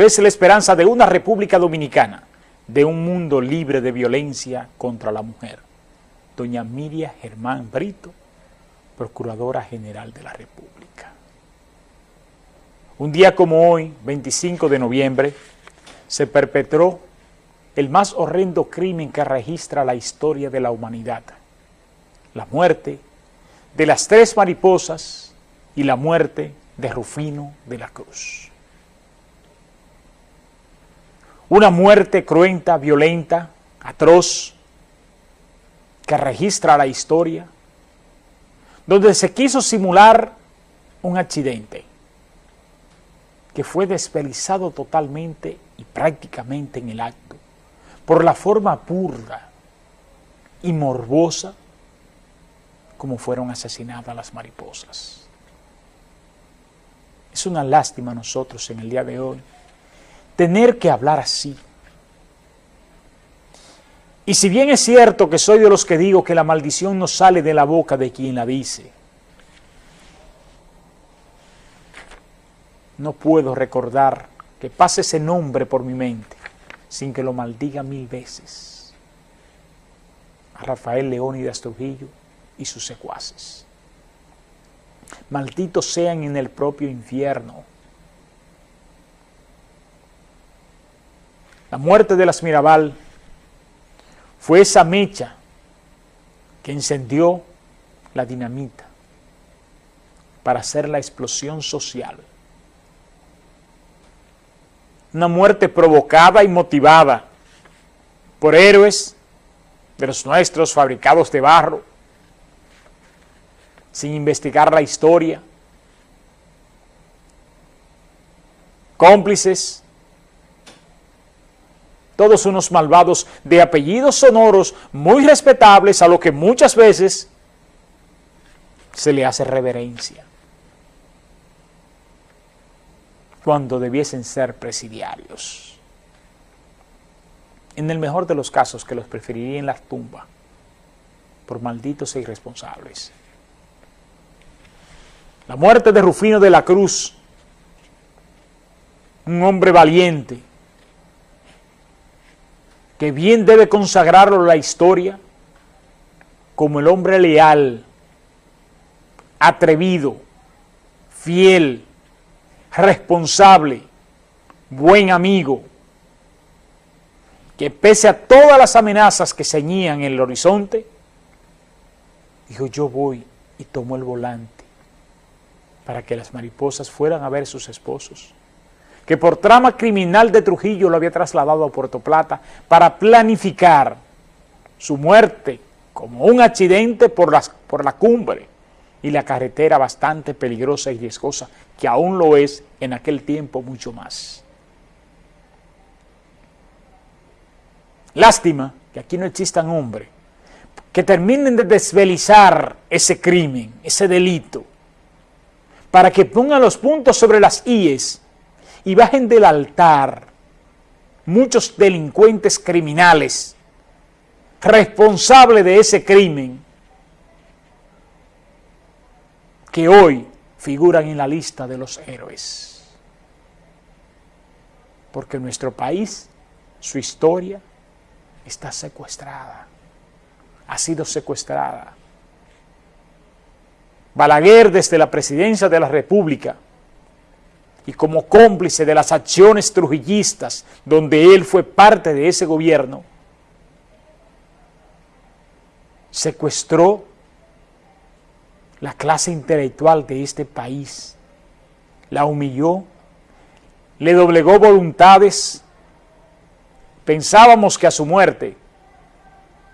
es la esperanza de una República Dominicana, de un mundo libre de violencia contra la mujer. Doña Miria Germán Brito, Procuradora General de la República. Un día como hoy, 25 de noviembre, se perpetró el más horrendo crimen que registra la historia de la humanidad. La muerte de las tres mariposas y la muerte de Rufino de la Cruz. Una muerte cruenta, violenta, atroz, que registra la historia, donde se quiso simular un accidente que fue despelizado totalmente y prácticamente en el acto, por la forma burda y morbosa como fueron asesinadas las mariposas. Es una lástima a nosotros en el día de hoy tener que hablar así. Y si bien es cierto que soy de los que digo que la maldición no sale de la boca de quien la dice, no puedo recordar que pase ese nombre por mi mente sin que lo maldiga mil veces a Rafael Leónidas Trujillo y sus secuaces. Malditos sean en el propio infierno La muerte de las Mirabal fue esa mecha que encendió la dinamita para hacer la explosión social. Una muerte provocada y motivada por héroes de los nuestros fabricados de barro, sin investigar la historia, cómplices todos unos malvados de apellidos sonoros muy respetables a lo que muchas veces se le hace reverencia cuando debiesen ser presidiarios. En el mejor de los casos que los preferiría en la tumba por malditos e irresponsables. La muerte de Rufino de la Cruz, un hombre valiente, que bien debe consagrarlo la historia como el hombre leal, atrevido, fiel, responsable, buen amigo, que pese a todas las amenazas que ceñían en el horizonte, dijo yo voy y tomó el volante para que las mariposas fueran a ver sus esposos que por trama criminal de Trujillo lo había trasladado a Puerto Plata para planificar su muerte como un accidente por, las, por la cumbre y la carretera bastante peligrosa y riesgosa, que aún lo es en aquel tiempo mucho más. Lástima que aquí no existan hombres que terminen de desvelizar ese crimen, ese delito, para que pongan los puntos sobre las IES y bajen del altar muchos delincuentes criminales responsables de ese crimen que hoy figuran en la lista de los héroes. Porque nuestro país, su historia, está secuestrada, ha sido secuestrada. Balaguer desde la presidencia de la República y como cómplice de las acciones trujillistas donde él fue parte de ese gobierno, secuestró la clase intelectual de este país, la humilló, le doblegó voluntades, pensábamos que a su muerte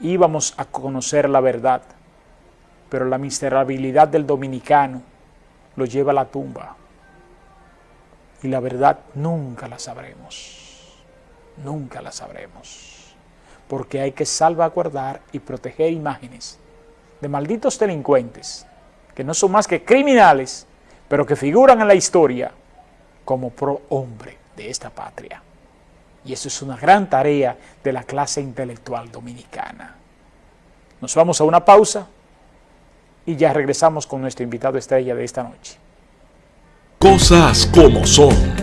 íbamos a conocer la verdad, pero la miserabilidad del dominicano lo lleva a la tumba y la verdad nunca la sabremos, nunca la sabremos, porque hay que salvaguardar y proteger imágenes de malditos delincuentes que no son más que criminales, pero que figuran en la historia como pro hombre de esta patria. Y eso es una gran tarea de la clase intelectual dominicana. Nos vamos a una pausa y ya regresamos con nuestro invitado estrella de esta noche. Cosas como son.